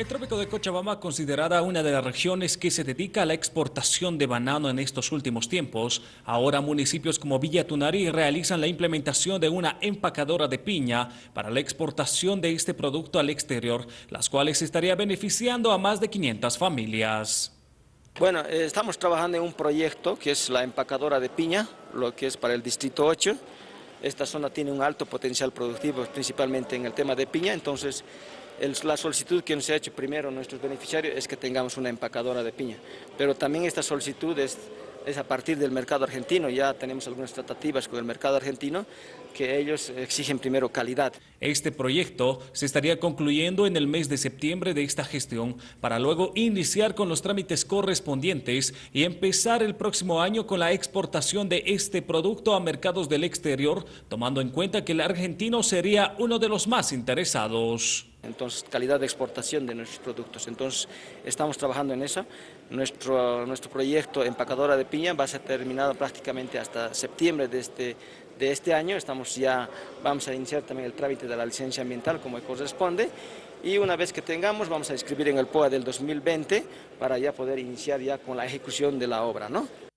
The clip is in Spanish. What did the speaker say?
El trópico de Cochabamba, considerada una de las regiones que se dedica a la exportación de banano en estos últimos tiempos, ahora municipios como Villa Tunari realizan la implementación de una empacadora de piña para la exportación de este producto al exterior, las cuales estaría beneficiando a más de 500 familias. Bueno, eh, estamos trabajando en un proyecto que es la empacadora de piña, lo que es para el Distrito 8. Esta zona tiene un alto potencial productivo, principalmente en el tema de piña, entonces la solicitud que nos ha hecho primero nuestros beneficiarios es que tengamos una empacadora de piña, pero también esta solicitud es, es a partir del mercado argentino, ya tenemos algunas tratativas con el mercado argentino que ellos exigen primero calidad. Este proyecto se estaría concluyendo en el mes de septiembre de esta gestión para luego iniciar con los trámites correspondientes y empezar el próximo año con la exportación de este producto a mercados del exterior, tomando en cuenta que el argentino sería uno de los más interesados entonces calidad de exportación de nuestros productos. Entonces estamos trabajando en eso. Nuestro, nuestro proyecto empacadora de piña va a ser terminado prácticamente hasta septiembre de este, de este año. Estamos ya, vamos a iniciar también el trámite de la licencia ambiental como corresponde y una vez que tengamos vamos a inscribir en el POA del 2020 para ya poder iniciar ya con la ejecución de la obra. ¿no?